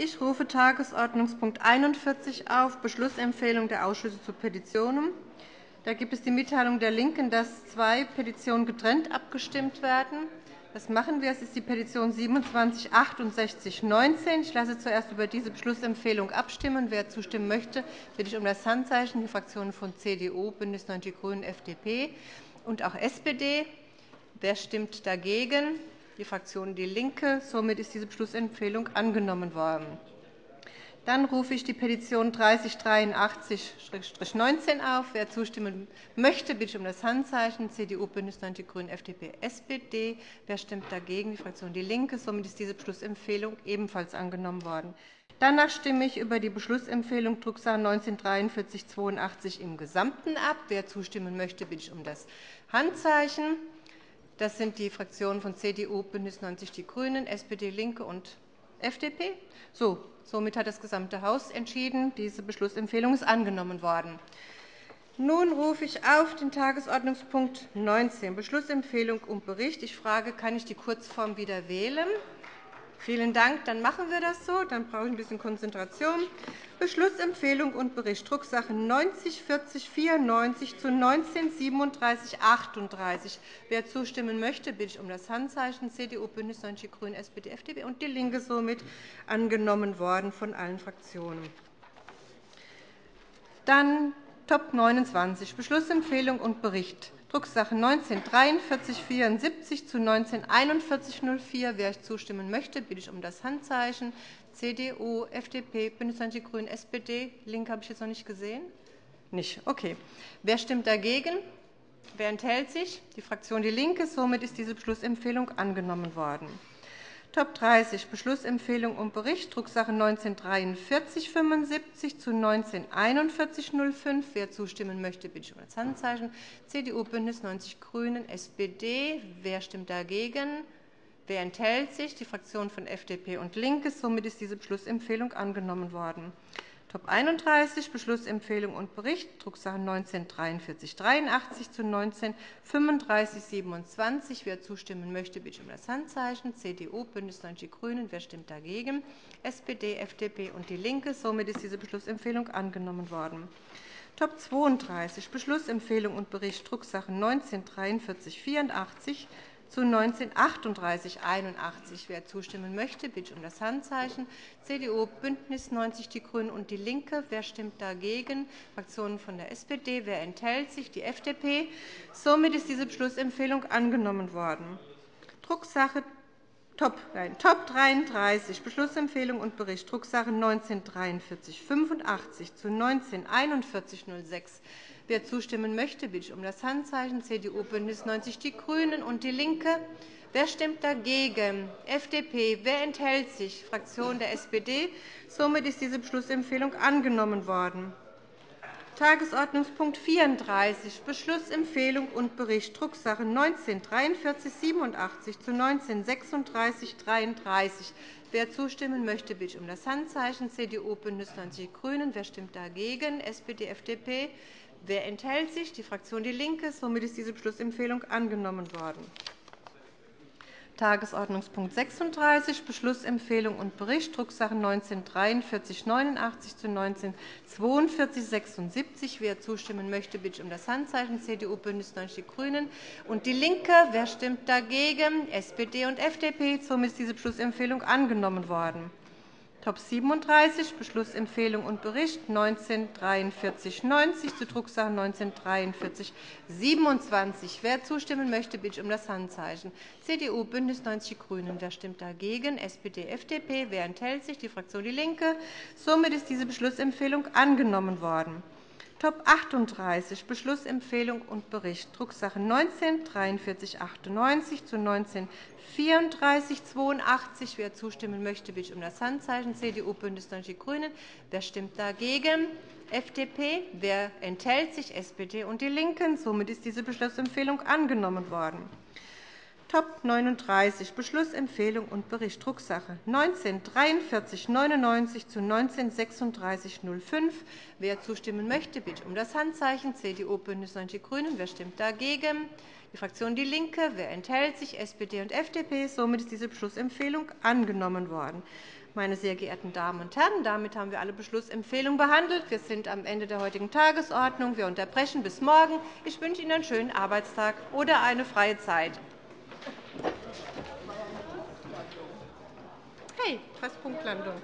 Ich rufe Tagesordnungspunkt 41 auf, Beschlussempfehlung der Ausschüsse zu Petitionen. Da gibt es die Mitteilung der LINKEN, dass zwei Petitionen getrennt abgestimmt werden. Das machen wir. Es ist die Petition 27 19 Ich lasse zuerst über diese Beschlussempfehlung abstimmen. Wer zustimmen möchte, bitte ich um das Handzeichen. Die Fraktionen von CDU, BÜNDNIS 90 die GRÜNEN, FDP und auch SPD. Wer stimmt dagegen? Die Fraktion DIE LINKE. Somit ist diese Beschlussempfehlung angenommen worden. Dann rufe ich die Petition 3083-19 auf. Wer zustimmen möchte, bitte ich um das Handzeichen. CDU, BÜNDNIS 90 die GRÜNEN, FDP, SPD. Wer stimmt dagegen? Die Fraktion DIE LINKE. Somit ist diese Beschlussempfehlung ebenfalls angenommen worden. Danach stimme ich über die Beschlussempfehlung Drucksache 19-4382 im Gesamten ab. Wer zustimmen möchte, bitte ich um das Handzeichen. Das sind die Fraktionen von CDU, BÜNDNIS 90 die GRÜNEN, SPD, LINKE und FDP. So, somit hat das gesamte Haus entschieden. Diese Beschlussempfehlung ist angenommen worden. Nun rufe ich auf den Tagesordnungspunkt 19, Beschlussempfehlung und Bericht. Ich frage, kann ich die Kurzform wieder wählen? Vielen Dank. Dann machen wir das so. Dann brauche ich ein bisschen Konzentration. Beschlussempfehlung und Bericht Drucksache 90 40 94 zu 19 37 38. Wer zustimmen möchte, bitte ich um das Handzeichen. CDU, BÜNDNIS 90 die GRÜNEN, SPD, FDP und DIE LINKE somit angenommen worden von allen Fraktionen. Dann Top 29, Beschlussempfehlung und Bericht Drucksache 19 4374 zu 19 4104. Wer zustimmen möchte, bitte ich um das Handzeichen. CDU, FDP, BÜNDNIS 90 die GRÜNEN, SPD. LINKE habe ich jetzt noch nicht gesehen. Nicht. Okay. Wer stimmt dagegen? Wer enthält sich? Die Fraktion DIE LINKE. Somit ist diese Beschlussempfehlung angenommen worden. Top 30 Beschlussempfehlung und Bericht Drucksache 194375 zu 194105. Wer zustimmen möchte, bitte ich um das Handzeichen. CDU, BÜNDNIS 90 die GRÜNEN, SPD. Wer stimmt dagegen? Wer enthält sich? Die Fraktionen von FDP und LINKE. Somit ist diese Beschlussempfehlung angenommen worden. Top 31 Beschlussempfehlung und Bericht Drucksache 194383 zu 193527. Wer zustimmen möchte, bitte um das Handzeichen. CDU, BÜNDNIS 90 die GRÜNEN. Wer stimmt dagegen? SPD, FDP und DIE LINKE. Somit ist diese Beschlussempfehlung angenommen worden. Top 32 Beschlussempfehlung und Bericht Drucksache 194384 zu 1938 81. Wer zustimmen möchte, bitte um das Handzeichen. CDU, BÜNDNIS 90 die GRÜNEN und DIE LINKE. Wer stimmt dagegen? Fraktionen von der SPD. Wer enthält sich? Die FDP. Somit ist diese Beschlussempfehlung angenommen worden. Drucksache Top, nein, Top 33 Beschlussempfehlung und Bericht Drucksache 194385 zu 194106 Wer zustimmen möchte, bitte ich um das Handzeichen. CDU, BÜNDNIS 90 die GRÜNEN und DIE LINKE. Wer stimmt dagegen? FDP. Wer enthält sich? Fraktion der SPD. Somit ist diese Beschlussempfehlung angenommen worden. Tagesordnungspunkt 34, Beschlussempfehlung und Bericht Drucksache 19 4387 zu 19 36 33. Wer zustimmen möchte, bitte ich um das Handzeichen. CDU, BÜNDNIS 90 die GRÜNEN. Wer stimmt dagegen? SPD, FDP. Wer enthält sich? Die Fraktion DIE LINKE. Somit ist diese Beschlussempfehlung angenommen worden. Tagesordnungspunkt 36, Beschlussempfehlung und Bericht, Drucksache 19 4389 zu 19 4276. Wer zustimmen möchte, bitte ich um das Handzeichen. CDU, BÜNDNIS 90 die GRÜNEN und DIE LINKE. Wer stimmt dagegen? SPD und FDP. Somit ist diese Beschlussempfehlung angenommen worden. Top 37 Beschlussempfehlung und Bericht 194390 zu Drucksache 194327. Wer zustimmen möchte, bitte ich um das Handzeichen. CDU, BÜNDNIS 90 die GRÜNEN. Wer stimmt dagegen? SPD, FDP. Wer enthält sich? Die Fraktion DIE LINKE. Somit ist diese Beschlussempfehlung angenommen worden. Top 38 Beschlussempfehlung und Bericht Drucksache 19 4398 zu 19 3482. Wer zustimmen möchte, bitte um das Handzeichen. CDU, BÜNDNIS 90 die GRÜNEN. Wer stimmt dagegen? FDP. Wer enthält sich? SPD und DIE LINKEN. Somit ist diese Beschlussempfehlung angenommen worden. Top 39 Beschlussempfehlung und Bericht Drucksache 19 4399 zu 19 3605. Wer zustimmen möchte, bitte um das Handzeichen. CDU, BÜNDNIS 90 die GRÜNEN. Wer stimmt dagegen? Die Fraktion DIE LINKE. Wer enthält sich? SPD und FDP. Somit ist diese Beschlussempfehlung angenommen worden. Meine sehr geehrten Damen und Herren, damit haben wir alle Beschlussempfehlungen behandelt. Wir sind am Ende der heutigen Tagesordnung. Wir unterbrechen bis morgen. Ich wünsche Ihnen einen schönen Arbeitstag oder eine freie Zeit. Hey, fast Punktlandung.